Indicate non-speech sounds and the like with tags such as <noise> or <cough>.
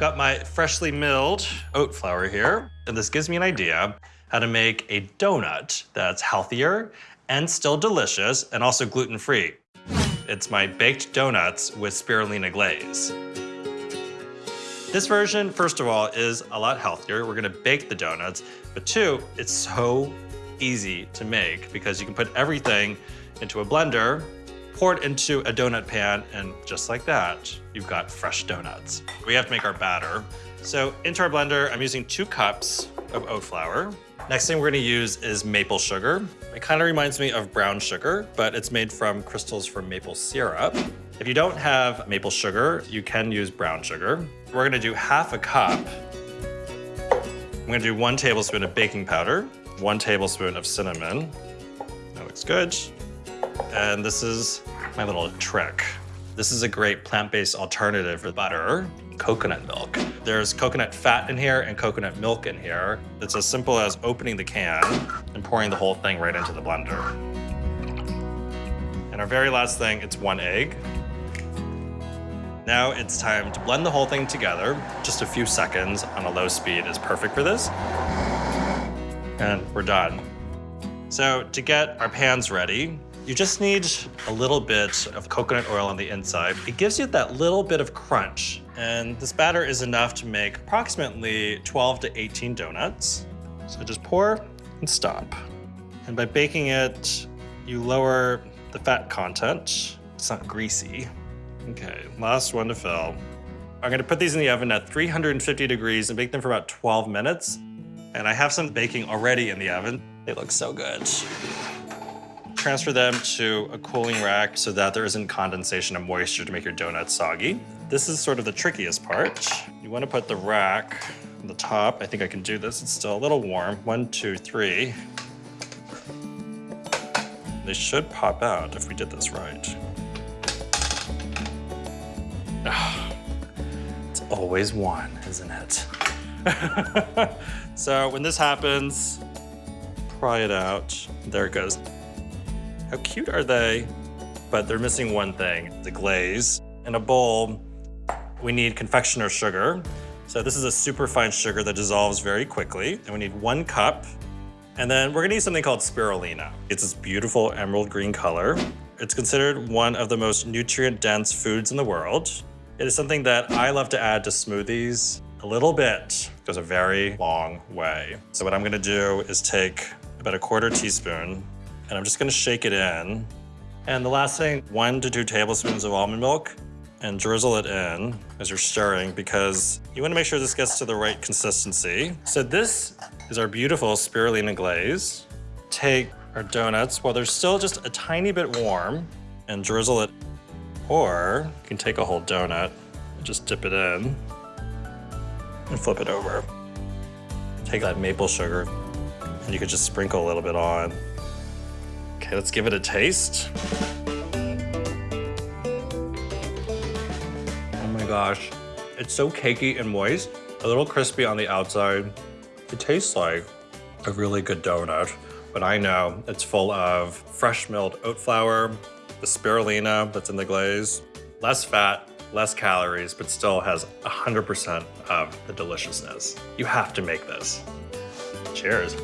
got my freshly milled oat flour here, and this gives me an idea how to make a donut that's healthier and still delicious and also gluten-free. It's my baked donuts with spirulina glaze. This version, first of all, is a lot healthier. We're gonna bake the donuts, but two, it's so easy to make because you can put everything into a blender, pour it into a donut pan, and just like that, you've got fresh donuts. We have to make our batter. So into our blender, I'm using two cups of oat flour. Next thing we're gonna use is maple sugar. It kind of reminds me of brown sugar, but it's made from crystals from maple syrup. If you don't have maple sugar, you can use brown sugar. We're gonna do half a cup. I'm gonna do one tablespoon of baking powder, one tablespoon of cinnamon. That looks good. And this is my little trick. This is a great plant-based alternative for butter, coconut milk. There's coconut fat in here and coconut milk in here. It's as simple as opening the can and pouring the whole thing right into the blender. And our very last thing, it's one egg. Now it's time to blend the whole thing together. Just a few seconds on a low speed is perfect for this. And we're done. So to get our pans ready, you just need a little bit of coconut oil on the inside. It gives you that little bit of crunch. And this batter is enough to make approximately 12 to 18 donuts. So just pour and stop. And by baking it, you lower the fat content. It's not greasy. Okay, last one to fill. I'm gonna put these in the oven at 350 degrees and bake them for about 12 minutes. And I have some baking already in the oven. They look so good. Transfer them to a cooling rack so that there isn't condensation and moisture to make your donuts soggy. This is sort of the trickiest part. You wanna put the rack on the top. I think I can do this. It's still a little warm. One, two, three. They should pop out if we did this right. <sighs> It's always one, isn't it? <laughs> so when this happens, pry it out. There it goes. How cute are they? But they're missing one thing, the glaze. In a bowl, we need confectioner sugar. So this is a super fine sugar that dissolves very quickly. And we need one cup. And then we're gonna use something called spirulina. It's this beautiful emerald green color. It's considered one of the most nutrient-dense foods in the world. It is something that I love to add to smoothies. A little bit goes a very long way. So what I'm gonna do is take about a quarter teaspoon and I'm just gonna shake it in. And the last thing, one to two tablespoons of almond milk and drizzle it in as you're stirring because you wanna make sure this gets to the right consistency. So this is our beautiful spirulina glaze. Take our donuts while they're still just a tiny bit warm and drizzle it. Or you can take a whole donut and just dip it in and flip it over. Take that maple sugar and you could just sprinkle a little bit on. Okay, let's give it a taste. Oh my gosh. It's so cakey and moist, a little crispy on the outside. It tastes like a really good donut, but I know it's full of fresh milled oat flour, the spirulina that's in the glaze, less fat, less calories, but still has 100% of the deliciousness. You have to make this. Cheers.